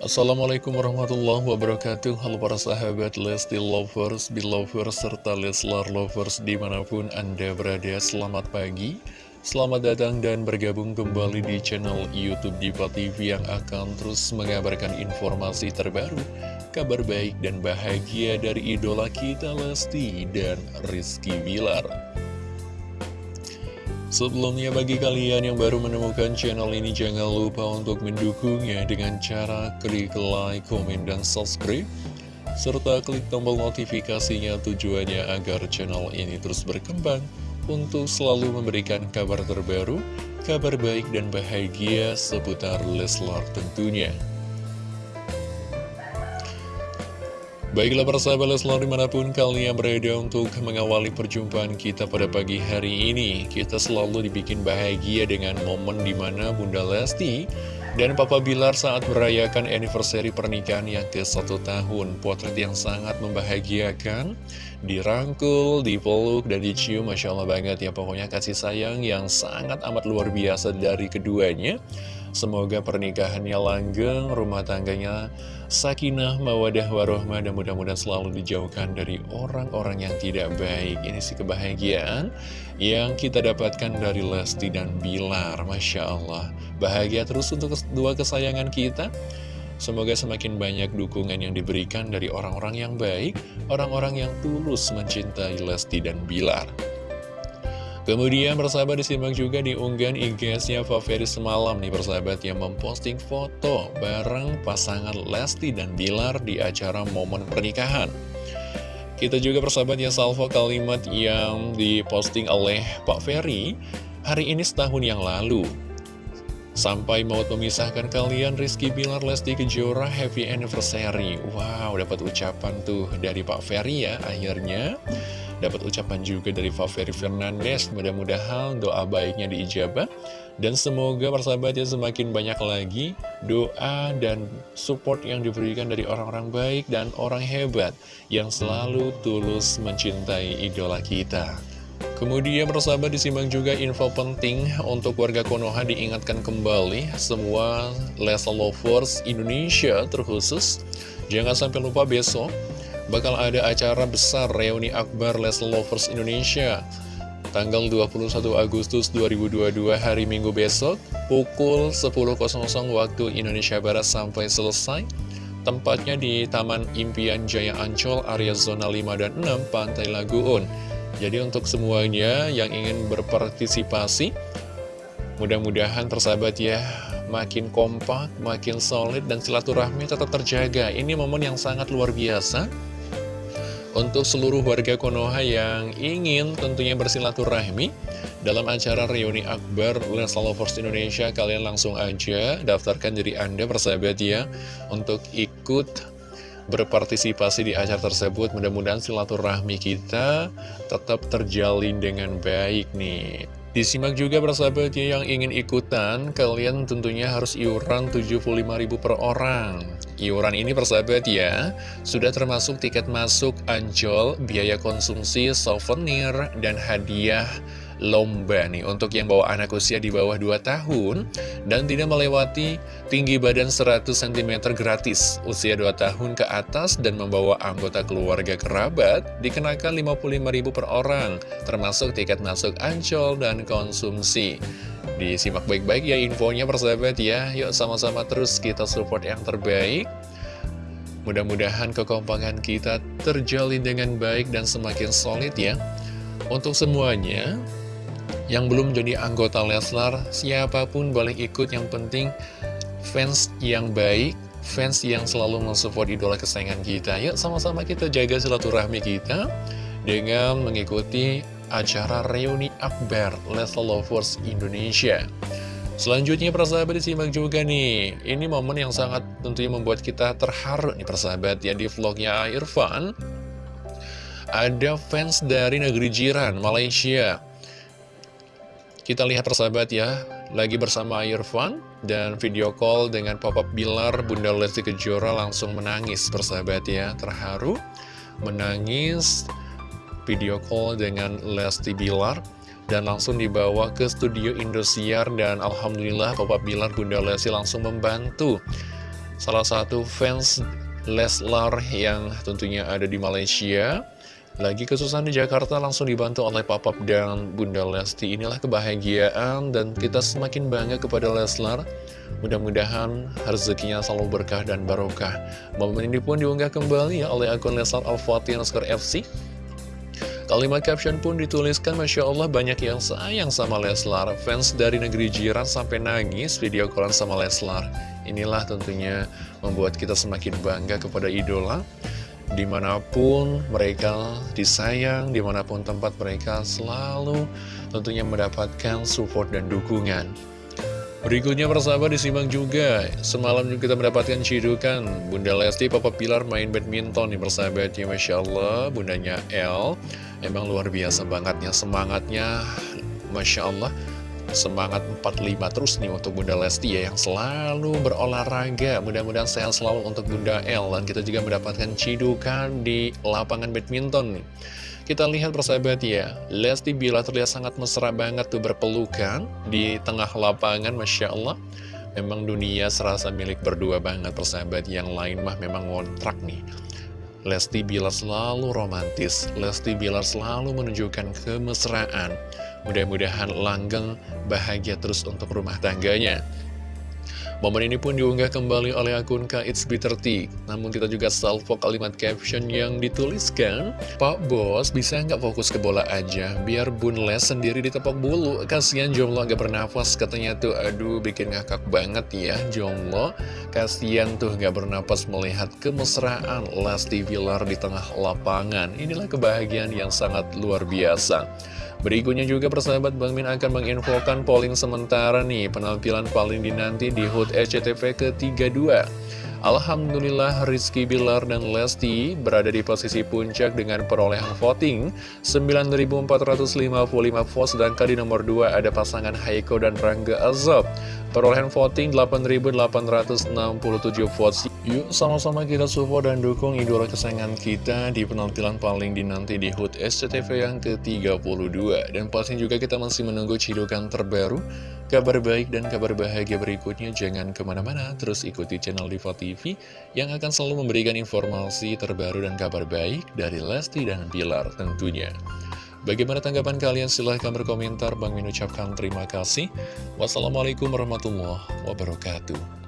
Assalamualaikum warahmatullahi wabarakatuh. Halo para sahabat Lesti Lovers, Belovers, serta Leslar Lovers di mana pun Anda berada. Selamat pagi, selamat datang dan bergabung kembali di channel Youtube Diva TV Yang akan terus mengabarkan informasi terbaru Kabar baik dan bahagia dari idola kita Lesti dan Rizky Bilar Sebelumnya bagi kalian yang baru menemukan channel ini jangan lupa untuk mendukungnya dengan cara klik like, komen, dan subscribe serta klik tombol notifikasinya tujuannya agar channel ini terus berkembang untuk selalu memberikan kabar terbaru, kabar baik dan bahagia seputar Leslar tentunya. Baiklah persahabat Leslar di mana pun kalian berada untuk mengawali perjumpaan kita pada pagi hari ini Kita selalu dibikin bahagia dengan momen di mana Bunda Lesti dan Papa Bilar saat merayakan anniversary pernikahan yang ke satu tahun. Potret yang sangat membahagiakan Dirangkul, dipeluk, dan dicium. Masya Allah banget ya Pokoknya kasih sayang yang sangat amat luar biasa dari keduanya Semoga pernikahannya langgeng, rumah tangganya sakinah, mawadah, warohmah, dan mudah-mudahan selalu dijauhkan dari orang-orang yang tidak baik. Ini sih kebahagiaan yang kita dapatkan dari Lesti dan Bilar. Masya Allah. Bahagia terus untuk dua kesayangan kita. Semoga semakin banyak dukungan yang diberikan dari orang-orang yang baik, orang-orang yang tulus mencintai Lesti dan Bilar. Kemudian persahabat disimak juga di unggahan IG-nya Faveri semalam nih persahabat yang memposting foto bareng pasangan Lesti dan Bilar di acara momen pernikahan. Kita juga persahabat ya salvo kalimat yang diposting oleh Pak Ferry hari ini setahun yang lalu. Sampai mau memisahkan kalian Rizky Bilar Lesti Kejora Happy Anniversary Wow dapat ucapan tuh dari Pak Ferry ya akhirnya Dapat ucapan juga dari Faveri Fernandes, mudah-mudahan doa baiknya diijabah. Dan semoga persahabatnya semakin banyak lagi doa dan support yang diberikan dari orang-orang baik dan orang hebat yang selalu tulus mencintai idola kita. Kemudian persahabat disimak juga info penting untuk warga Konoha diingatkan kembali semua Lesa Lovers Indonesia terkhusus. Jangan sampai lupa besok bakal ada acara besar reuni akbar Les Lovers Indonesia. Tanggal 21 Agustus 2022 hari Minggu besok pukul 10.00 waktu Indonesia Barat sampai selesai. Tempatnya di Taman Impian Jaya Ancol area zona 5 dan 6 Pantai Laguun jadi untuk semuanya yang ingin berpartisipasi mudah-mudahan tersahabat ya makin kompak, makin solid dan silaturahmi tetap terjaga. Ini momen yang sangat luar biasa untuk seluruh warga Konoha yang ingin tentunya bersilaturahmi dalam acara reuni akbar Lesa Lovers Indonesia, kalian langsung aja daftarkan diri Anda persahabat ya untuk ikut berpartisipasi di acara tersebut. Mudah-mudahan silaturahmi kita tetap terjalin dengan baik nih. Disimak juga persahabat ya yang ingin ikutan, kalian tentunya harus iuran 75.000 per orang. Iuran ini persahabat ya, sudah termasuk tiket masuk ancol, biaya konsumsi, souvenir, dan hadiah lomba nih. Untuk yang bawa anak usia di bawah 2 tahun dan tidak melewati tinggi badan 100 cm gratis usia 2 tahun ke atas dan membawa anggota keluarga kerabat dikenakan 55.000 per orang termasuk tiket masuk ancol dan konsumsi. Disimak baik-baik ya infonya persahabat ya. Yuk sama-sama terus kita support yang terbaik Mudah-mudahan kekompakan kita terjalin dengan baik dan semakin solid ya Untuk semuanya yang belum jadi anggota Leslar, siapa pun boleh ikut, yang penting fans yang baik, fans yang selalu mensupport idola kesayangan kita. Yuk sama-sama kita jaga silaturahmi kita dengan mengikuti acara reuni akbar Leslar Lovers Indonesia. Selanjutnya persahabat disimak juga nih. Ini momen yang sangat tentunya membuat kita terharu nih persahabat. Ya Di vlognya Irfan Ada fans dari negeri jiran Malaysia. Kita lihat persahabat ya, lagi bersama Irfan dan video call dengan pop-up Bilar, Bunda Lesti Kejora langsung menangis persahabat ya, terharu, menangis, video call dengan Lesti Bilar, dan langsung dibawa ke studio Indosiar dan Alhamdulillah pop-up Bilar Bunda Lesti langsung membantu. Salah satu fans Leslar yang tentunya ada di Malaysia. Lagi kesusahan di Jakarta langsung dibantu oleh Papap dan Bunda Lesti. Inilah kebahagiaan dan kita semakin bangga kepada Leslar. Mudah-mudahan rezekinya selalu berkah dan barokah. Momen ini pun diunggah kembali oleh akun Leslar Al-Fatih FC Kalimat caption pun dituliskan Masya Allah banyak yang sayang sama Leslar. Fans dari negeri jiran sampai nangis video callan sama Leslar. Inilah tentunya membuat kita semakin bangga kepada idola. Di mana pun mereka disayang, di mana pun tempat mereka selalu tentunya mendapatkan support dan dukungan. Berikutnya persahabat disimak juga, semalam juga kita mendapatkan cidukan. Bunda Lesti Papa Pilar main badminton nih persahabat ya Masya Allah. Bundanya L, emang luar biasa bangetnya semangatnya Masya Allah. Semangat 45 terus nih untuk Bunda Lesti ya Yang selalu berolahraga. Mudah-mudahan sehat selalu untuk Bunda El Dan kita juga mendapatkan cidukan di lapangan badminton nih Kita lihat persahabat ya. Lesti bila terlihat sangat mesra banget tuh berpelukan Di tengah lapangan Masya Allah. Memang dunia serasa milik berdua banget persahabat. Yang lain mah memang ngontrak nih. Lesti Bilar selalu romantis. Lesti Bilar selalu menunjukkan kemesraan. Mudah-mudahan langgeng bahagia terus untuk rumah tangganya. Momen ini pun diunggah kembali oleh akun KXB30 Namun kita juga salvo kalimat caption yang dituliskan Pak Bos bisa nggak fokus ke bola aja? Biar Bun Les sendiri ditepok bulu. Kasian jomblo gak bernafas katanya tuh Aduh bikin ngakak banget ya jomblo Kasian tuh gak bernafas melihat kemesraan Lesti Villar di tengah lapangan. Inilah kebahagiaan yang sangat luar biasa Berikutnya juga persahabat Bang Min akan menginfokan polling sementara nih. Penampilan paling dinanti di HUT SCTV ke-32. Alhamdulillah Rizky Bilar dan Lesti berada di posisi puncak dengan perolehan voting. 9.455 votes sedangkan di nomor 2 ada pasangan Haiko dan Rangga Azab perolehan voting 8.867 votes. Yuk sama-sama kita support dan dukung idola kesayangan kita di penampilan paling dinanti di HUT SCTV yang ke-32 Dan pasti juga kita masih menunggu cidukan terbaru, kabar baik dan kabar bahagia berikutnya. Jangan ke mana-mana, terus ikuti channel Diva TV yang akan selalu memberikan informasi terbaru dan kabar baik dari Lesti dan Bilar tentunya Bagaimana tanggapan kalian? Silahkan berkomentar. Bang mengucapkan terima kasih. Wassalamualaikum warahmatullahi wabarakatuh.